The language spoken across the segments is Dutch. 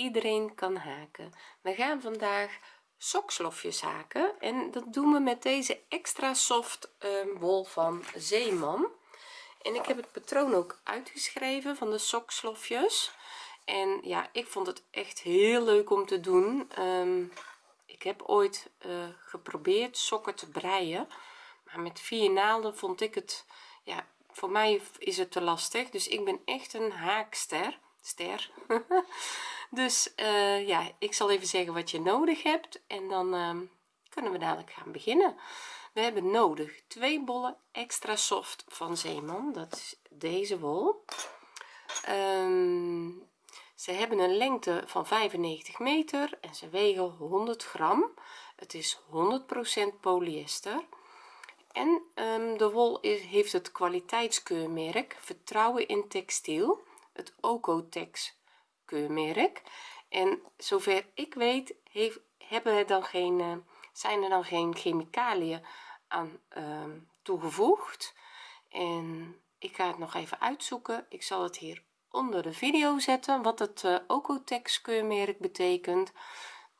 iedereen kan haken. We gaan vandaag sokslofjes haken en dat doen we met deze extra soft um, wol van zeeman. En ik heb het patroon ook uitgeschreven van de sokslofjes en ja ik vond het echt heel leuk om te doen. Um, ik heb ooit uh, geprobeerd sokken te breien maar met vier naalden vond ik het ja voor mij is het te lastig. Dus ik ben echt een haakster ster. Dus uh, ja ik zal even zeggen wat je nodig hebt en dan uh, kunnen we dadelijk gaan beginnen. We hebben nodig twee bollen extra soft van zeeman dat is deze wol. Um, ze hebben een lengte van 95 meter en ze wegen 100 gram. Het is 100% polyester. En um, de wol heeft het kwaliteitskeurmerk vertrouwen in textiel het Ocotex keurmerk. En zover ik weet heeft, hebben er dan geen uh, zijn er dan geen chemicaliën aan uh, toegevoegd. En ik ga het nog even uitzoeken. Ik zal het hier onder de video zetten wat het uh, Ocotex keurmerk betekent.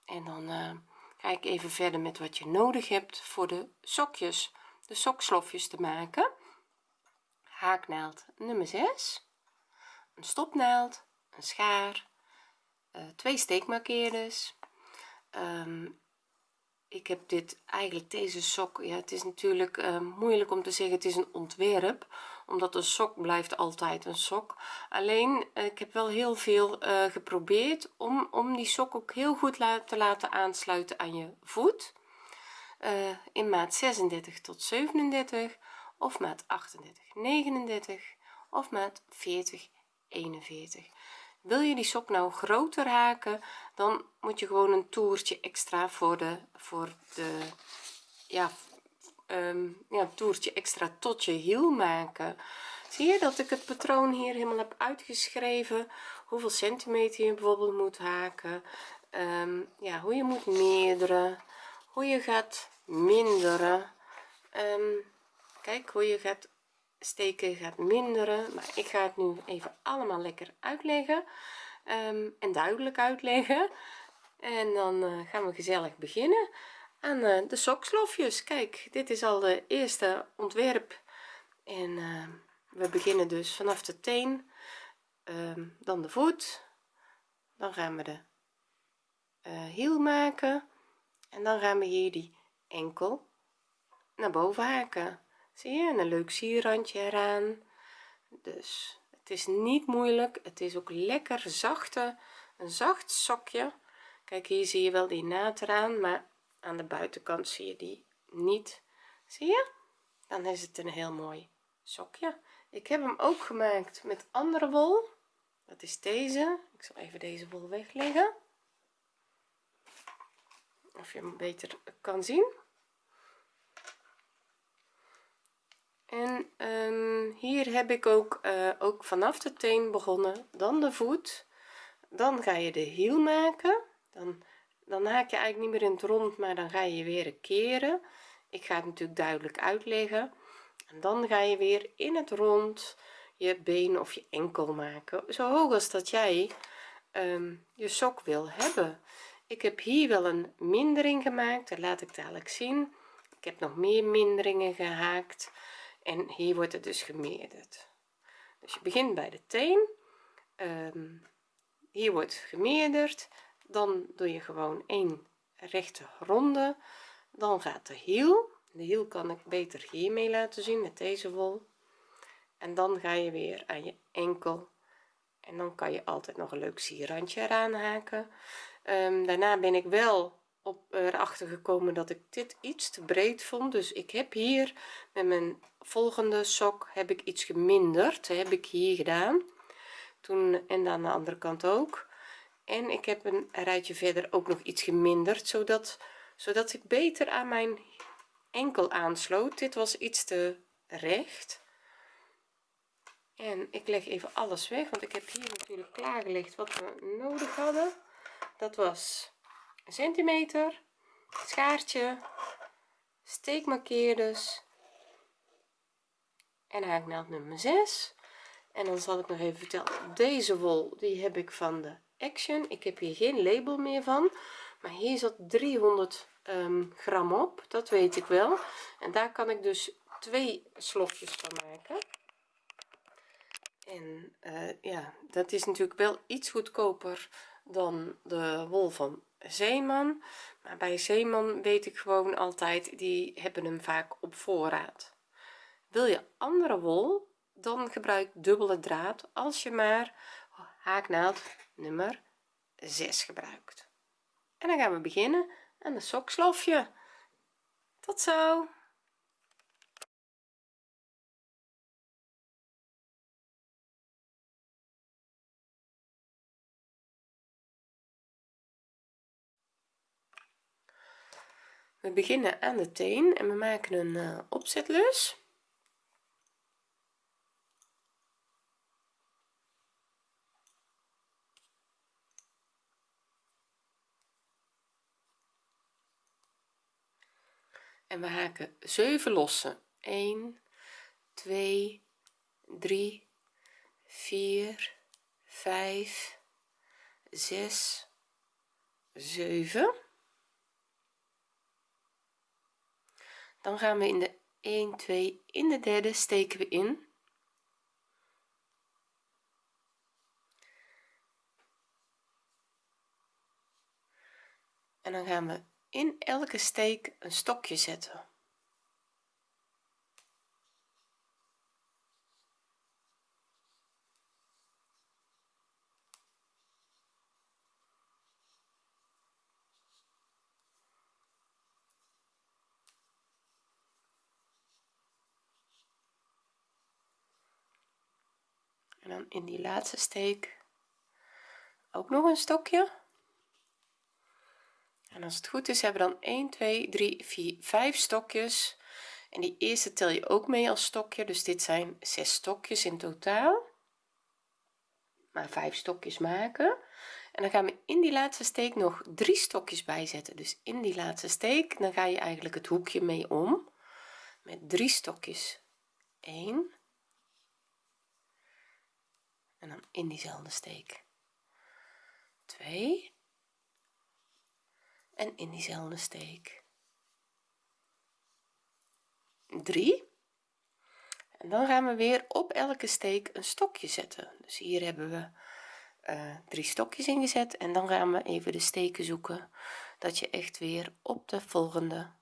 En dan uh, ga ik even verder met wat je nodig hebt voor de sokjes de sokslofjes te maken. Haaknaald nummer 6 een stopnaald een schaar uh, twee steekmarkeerders. Um, ik heb dit eigenlijk deze sok ja het is natuurlijk uh, moeilijk om te zeggen het is een ontwerp omdat een sok blijft altijd een sok. Alleen uh, ik heb wel heel veel geprobeerd om om die sok ook heel goed te laten aansluiten aan je voet. In maat 36 tot 37 of maat 38 39 of maat 40 41 wil je die sok nou groter haken dan moet je gewoon een toertje extra voor de voor de ja um, ja toertje extra tot je hiel maken. Zie je dat ik het patroon hier helemaal heb uitgeschreven? Hoeveel centimeter je bijvoorbeeld moet haken? Um, ja hoe je moet meerderen? Hoe je gaat minderen? Um, kijk hoe je gaat steken gaat minderen maar ik ga het nu even allemaal lekker uitleggen. Um, en duidelijk uitleggen. En dan uh, gaan we gezellig beginnen aan uh, de sokslofjes kijk dit is al de eerste ontwerp. En uh, we beginnen dus vanaf de teen. Um, dan de voet. Dan gaan we de hiel maken. En dan gaan we hier die enkel naar boven haken zie je en een leuk sierrandje eraan. Dus het is niet moeilijk het is ook lekker zachte een zacht sokje kijk hier zie je wel die naad eraan maar aan de buitenkant zie je die niet. Zie je? Dan is het een heel mooi sokje ik heb hem ook gemaakt met andere wol. Dat is deze. Ik zal even deze wol wegleggen. Of je hem beter kan zien en um, hier heb ik ook uh, ook vanaf de teen begonnen. Dan de voet. Dan ga je de hiel maken. Dan dan haak je eigenlijk niet meer in het rond maar dan ga je weer keren. Ik ga het natuurlijk duidelijk uitleggen. En dan ga je weer in het rond je been of je enkel maken. Zo hoog als dat jij um, je sok wil hebben. Ik heb hier wel een mindering gemaakt. Dat laat ik dadelijk zien. Ik heb nog meer minderingen gehaakt en hier wordt het dus gemeerderd. Dus je begint bij de teen. Um, hier wordt gemeerderd. Dan doe je gewoon een rechte ronde. Dan gaat de hiel. De hiel kan ik beter hiermee laten zien met deze wol. En dan ga je weer aan je enkel. En dan kan je altijd nog een leuk sierrandje eraan haken. Um, daarna ben ik wel op erachter gekomen dat ik dit iets te breed vond. Dus ik heb hier met mijn volgende sok heb ik iets geminderd heb ik hier gedaan. Toen en aan de andere kant ook. En ik heb een rijtje verder ook nog iets geminderd zodat zodat ik beter aan mijn enkel aansloot. Dit was iets te recht. En ik leg even alles weg want ik heb hier natuurlijk klaargelegd wat we nodig hadden. Dat was een centimeter schaartje steekmarkeerders en haaknaald nummer 6 en dan zal ik nog even vertellen deze wol die heb ik van de action. Ik heb hier geen label meer van maar hier zat 300 um, gram op dat weet ik wel. En daar kan ik dus twee slofjes van maken. En uh, ja dat is natuurlijk wel iets goedkoper dan de wol van zeeman. Maar bij zeeman weet ik gewoon altijd die hebben hem vaak op voorraad. Wil je andere wol dan gebruik dubbele draad als je maar haaknaald nummer 6 gebruikt. En dan gaan we beginnen aan de sokslofje. Tot zo we beginnen aan de teen en we maken een uh, opzetlus. En we haken 7 lossen. 1 2 3 4 5 6 7 dan gaan we in de 1 2 in de derde steken we in. En dan gaan we in elke steek een stokje zetten en in die laatste steek ook nog een stokje. En als het goed is hebben we dan 1 2 3 4 5 stokjes. En die eerste tel je ook mee als stokje. Dus dit zijn 6 stokjes in totaal. Maar 5 stokjes maken. En dan gaan we in die laatste steek nog drie stokjes bijzetten. Dus in die laatste steek dan ga je eigenlijk het hoekje mee om. Met drie stokjes. 1 en dan in diezelfde steek. 2 en in diezelfde steek. 3 en dan gaan we weer op elke steek een stokje zetten. Dus hier hebben we uh, drie stokjes ingezet. En dan gaan we even de steken zoeken dat je echt weer op de volgende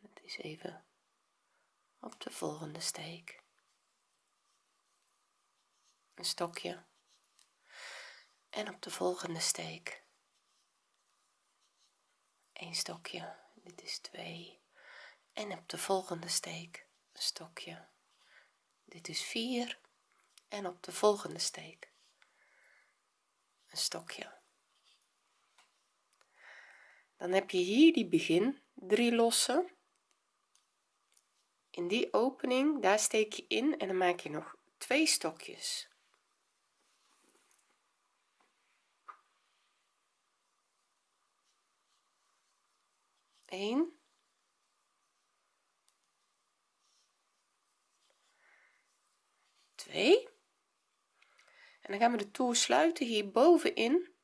het is even op de volgende steek een stokje. En op de volgende steek. Een stokje. Dit is 2 en op de volgende steek een stokje. Dit is 4 en op de volgende steek een stokje. Dan heb je hier die begin drie lossen. In die opening daar steek je in en dan maak je nog twee stokjes 1 2 en dan gaan we de toer sluiten hier bovenin.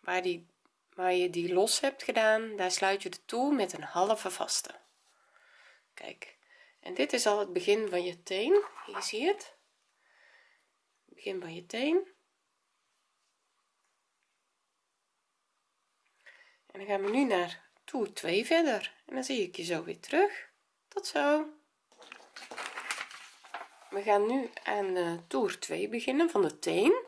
Waar die waar je die los hebt gedaan daar sluit je de toer met een halve vaste. Kijk. En dit is al het begin van je teen. Hier zie je het. Begin van je teen en dan gaan we nu naar toer 2 verder. En dan zie ik je zo weer terug. Tot zo. We gaan nu aan de toer 2 beginnen van de teen.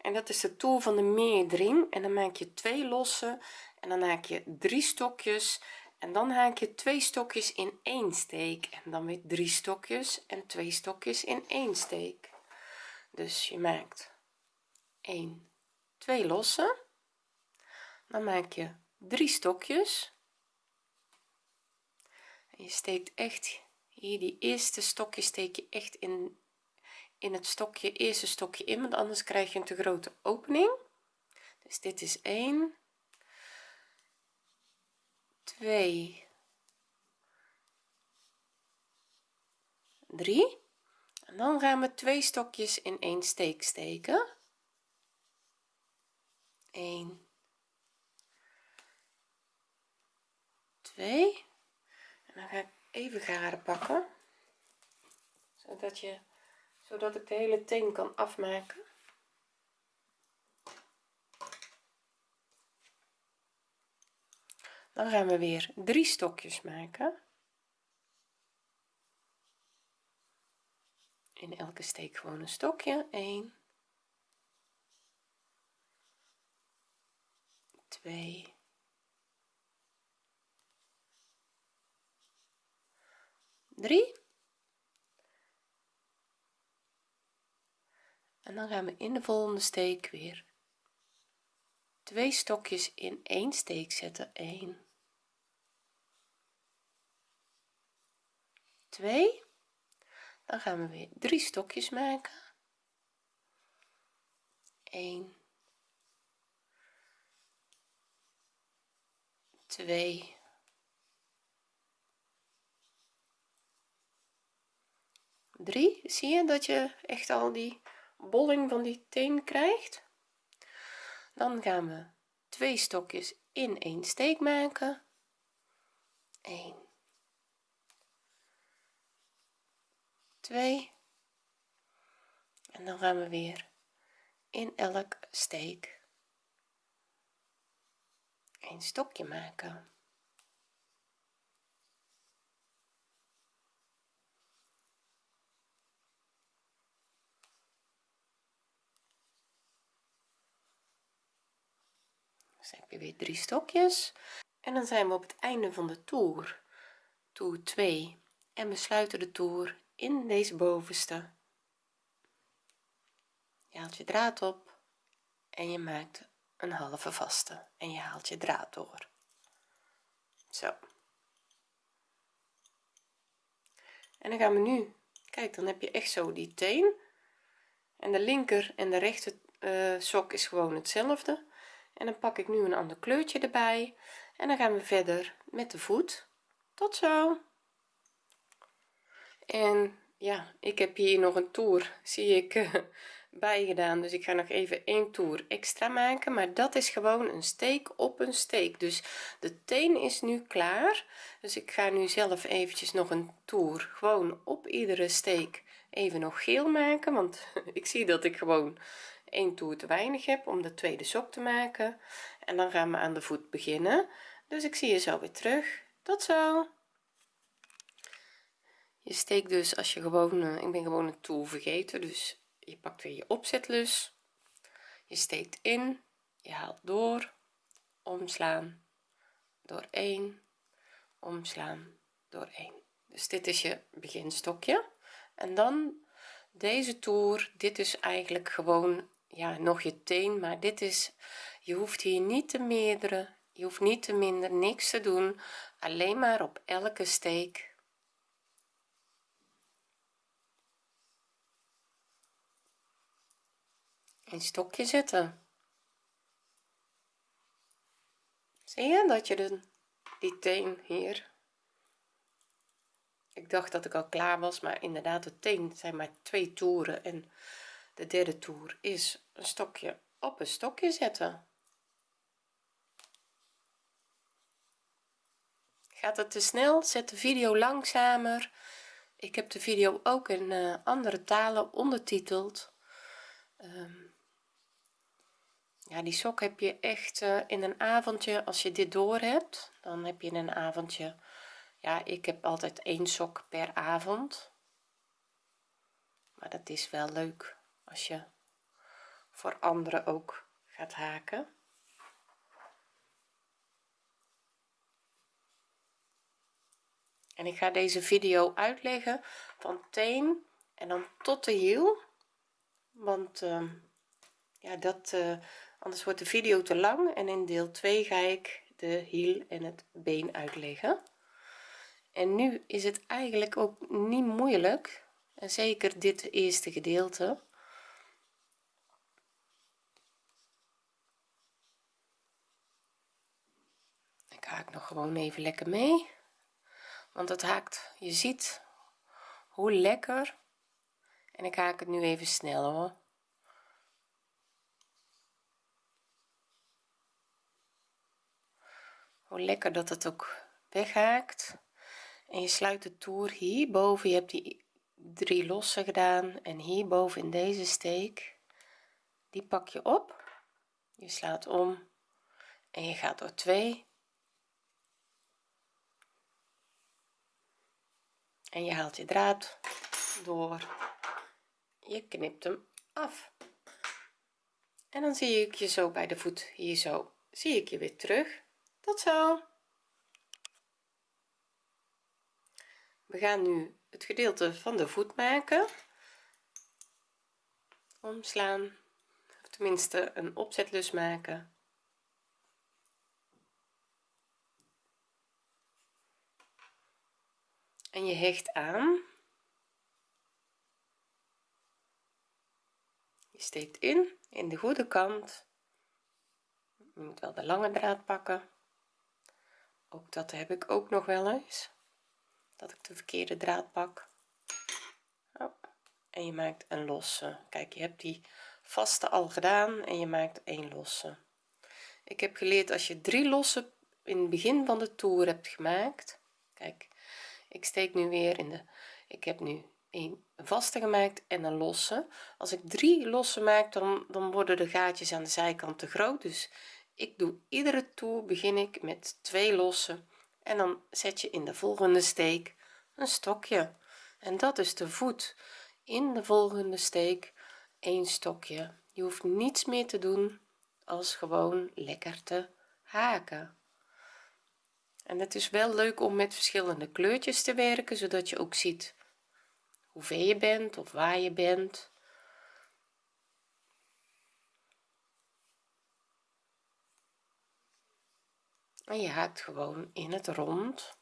En dat is de toer van de meerdring. En dan maak je twee losse. En dan haak je drie stokjes. En dan haak je twee stokjes in één steek. En dan weer drie stokjes en twee stokjes in één steek. Dus je maakt 1 2 losse dan maak je drie stokjes. En je steekt echt hier die eerste stokje steek je echt in in het stokje eerste stokje in want anders krijg je een te grote opening. Dus dit is 1 2 3 en dan gaan we twee stokjes in één steek steken. 1 2 en dan ga ik even garen pakken. Zodat je zodat ik de hele teen kan afmaken. Dan gaan we weer drie stokjes maken. In elke steek gewoon een stokje. 1 2 3 en dan gaan we in de volgende steek weer twee stokjes in één steek zetten. 1 2 dan gaan we weer drie stokjes maken. 1 2 3 zie je dat je echt al die bolling van die teen krijgt? Dan gaan we twee stokjes in één steek maken. 1 2 en dan gaan we weer in elk steek een stokje maken heb je weer drie stokjes. En dan zijn we op het einde van de toer. Toer 2 en we sluiten de toer in deze bovenste. Je haalt je draad op en je maakt een halve vaste. En je haalt je draad door. Zo. En dan gaan we nu kijk dan heb je echt zo die teen. En de linker en de rechter uh, sok is gewoon hetzelfde en dan pak ik nu een ander kleurtje erbij. En dan gaan we verder met de voet. Tot zo. En ja ik heb hier nog een toer zie ik bij gedaan dus ik ga nog even één toer extra maken. Maar dat is gewoon een steek op een steek. Dus de teen is nu klaar. Dus ik ga nu zelf eventjes nog een toer gewoon op iedere steek even nog geel maken. Want ik zie dat ik gewoon één toer te weinig heb om de tweede sok te maken. En dan gaan we aan de voet beginnen. Dus ik zie je zo weer terug. Tot zo! Je steekt dus als je gewoon uh, ik ben gewoon een toer vergeten dus je pakt weer je opzetlus. Je steekt in je haalt door. Omslaan door 1 omslaan door 1 dus dit is je beginstokje. En dan deze toer. Dit is eigenlijk gewoon ja nog je teen maar dit is je hoeft hier niet te meerdere je hoeft niet te minder niks te doen. Alleen maar op elke steek. Een stokje zetten. Zie je dat je de, die teen hier ik dacht dat ik al klaar was maar inderdaad de teen zijn maar twee toeren en de derde toer is een stokje op een stokje zetten. Gaat het te snel? Zet de video langzamer. Ik heb de video ook in uh, andere talen ondertiteld. Um, ja die sok heb je echt uh, in een avondje als je dit door hebt dan heb je in een avondje ja ik heb altijd één sok per avond. Maar dat is wel leuk als je voor anderen ook gaat haken. En ik ga deze video uitleggen van teen en dan tot de hiel. Want uh, ja dat uh, anders wordt de video te lang en in deel 2 ga ik de hiel en het been uitleggen. En nu is het eigenlijk ook niet moeilijk en zeker dit eerste gedeelte nog gewoon even lekker mee. Want het haakt je ziet hoe lekker. En ik haak het nu even snel hoor. Hoe lekker dat het ook weghaakt. En je sluit de toer hierboven. Je hebt die drie losse gedaan. En hierboven in deze steek die pak je op. Je slaat om en je gaat door twee en je haalt je draad door. Je knipt hem af. En dan zie ik je zo bij de voet. Hier zo. Zie ik je weer terug. Tot zo. We gaan nu het gedeelte van de voet maken. Omslaan. Of tenminste een opzetlus maken en je hecht aan. Je steekt in in de goede kant. Je moet wel de lange draad pakken. Ook dat heb ik ook nog wel eens dat ik de verkeerde draad pak. En je maakt een losse. Kijk je hebt die vaste al gedaan en je maakt een losse. Ik heb geleerd als je drie losse in het begin van de toer hebt gemaakt kijk ik steek nu weer in de ik heb nu een vaste gemaakt en een losse. Als ik drie losse maak dan dan worden de gaatjes aan de zijkant te groot. Dus ik doe iedere toer begin ik met twee losse en dan zet je in de volgende steek een stokje. En dat is de voet. In de volgende steek een stokje. Je hoeft niets meer te doen als gewoon lekker te haken en het is wel leuk om met verschillende kleurtjes te werken zodat je ook ziet hoeveel je bent of waar je bent. En je haakt gewoon in het rond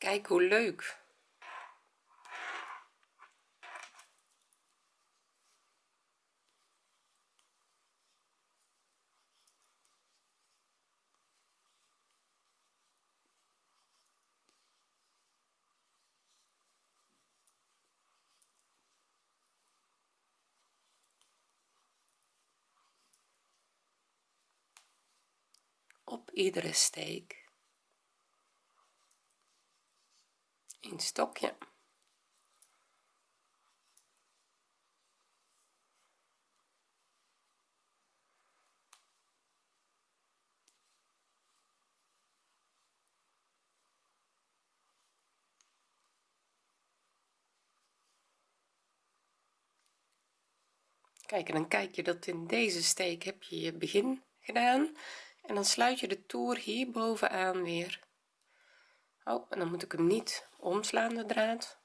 kijk hoe leuk. Op iedere steek een stokje. Kijk en dan kijk je dat in deze steek heb je je begin gedaan. En dan sluit je de toer hier bovenaan weer oh en dan moet ik hem niet omslaan de draad.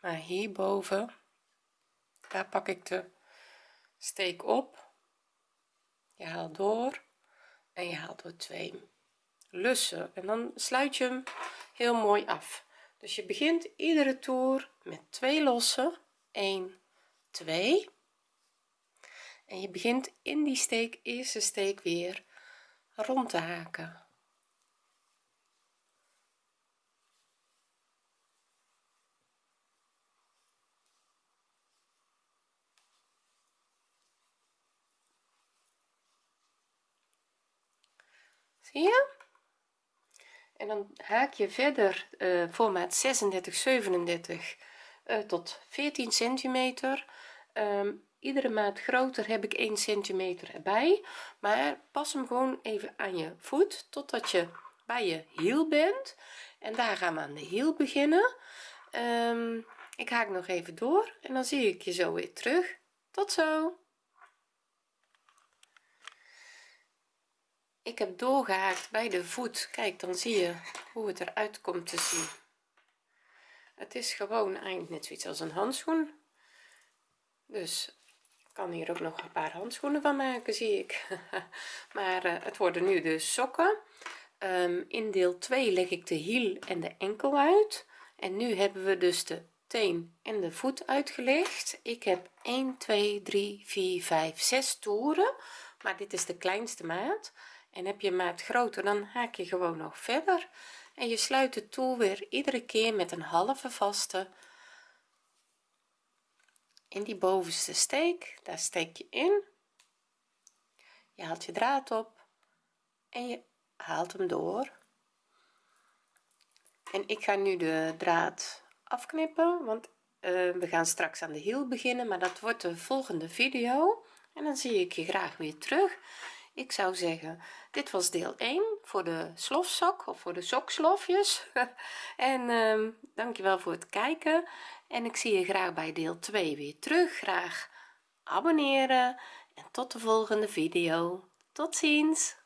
Maar hierboven daar pak ik de steek op. Je haalt door en je haalt door twee lussen. En dan sluit je hem heel mooi af. Dus je begint iedere toer met twee lossen. 1 2 en je begint in die steek eerste steek weer rond te haken. Zie je? En dan haak je verder uh, formaat 36 37 uh, tot 14 centimeter. Um, iedere maat groter heb ik 1 centimeter erbij. Maar pas hem gewoon even aan je voet totdat je bij je hiel bent. En daar gaan we aan de hiel beginnen. Um, ik haak nog even door en dan zie ik je zo weer terug. Tot zo! Ik heb doorgehaakt bij de voet. Kijk dan zie je hoe het eruit komt te zien. Het is gewoon eigenlijk net zoiets als een handschoen. Dus kan hier ook nog een paar handschoenen van maken zie ik. Maar uh, het worden nu dus sokken. Um, in deel 2 leg ik de hiel en de enkel uit. En nu hebben we dus de teen en de voet uitgelegd. Ik heb 1 2 3 4 5 6 toeren. Maar dit is de kleinste maat. En heb je maat groter dan haak je gewoon nog verder. En je sluit de toer weer iedere keer met een halve vaste in die bovenste steek daar steek je in. Je haalt je draad op en je haalt hem door. En ik ga nu de draad afknippen want uh, we gaan straks aan de hiel beginnen maar dat wordt de volgende video. En dan zie ik je graag weer terug. Ik zou zeggen dit was deel 1 voor de slofsok of voor de sokslofjes en um, dankjewel voor het kijken en ik zie je graag bij deel 2 weer terug. Graag abonneren en tot de volgende video. Tot ziens